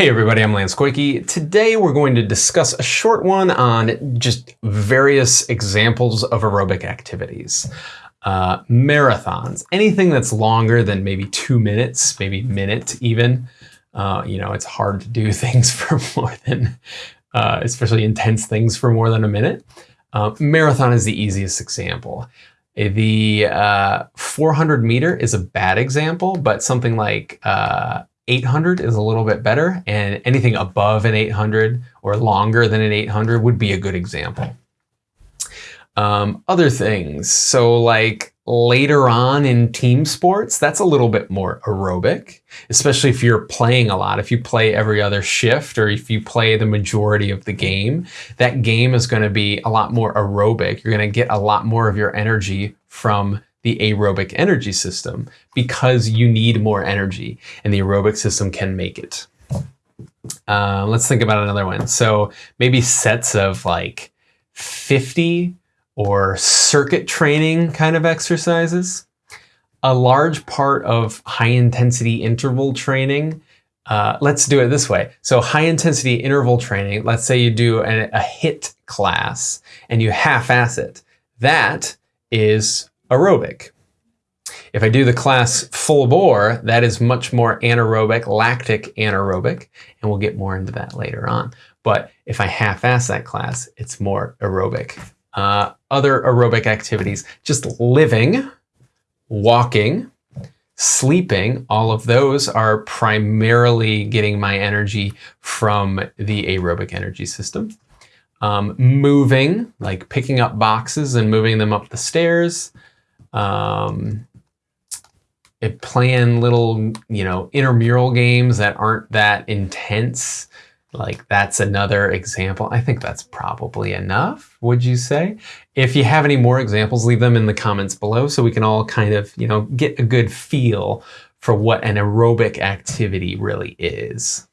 Hey everybody, I'm Lance Koike. Today we're going to discuss a short one on just various examples of aerobic activities. Uh, marathons, anything that's longer than maybe two minutes, maybe minute even. Uh, you know, it's hard to do things for more than, uh, especially intense things for more than a minute. Uh, marathon is the easiest example. The uh, 400 meter is a bad example, but something like uh, 800 is a little bit better, and anything above an 800 or longer than an 800 would be a good example. Um, other things, so like later on in team sports, that's a little bit more aerobic, especially if you're playing a lot. If you play every other shift or if you play the majority of the game, that game is going to be a lot more aerobic. You're going to get a lot more of your energy from the aerobic energy system because you need more energy and the aerobic system can make it. Uh, let's think about another one. So maybe sets of like 50 or circuit training kind of exercises. A large part of high intensity interval training uh, let's do it this way. So high intensity interval training, let's say you do a, a HIIT class and you half-ass it. That is aerobic. If I do the class full bore, that is much more anaerobic, lactic anaerobic, and we'll get more into that later on. But if I half-ass that class, it's more aerobic. Uh, other aerobic activities, just living, walking, sleeping, all of those are primarily getting my energy from the aerobic energy system. Um, moving, like picking up boxes and moving them up the stairs, um, playing little, you know, intramural games that aren't that intense. Like that's another example. I think that's probably enough, would you say? If you have any more examples, leave them in the comments below so we can all kind of, you know, get a good feel for what an aerobic activity really is.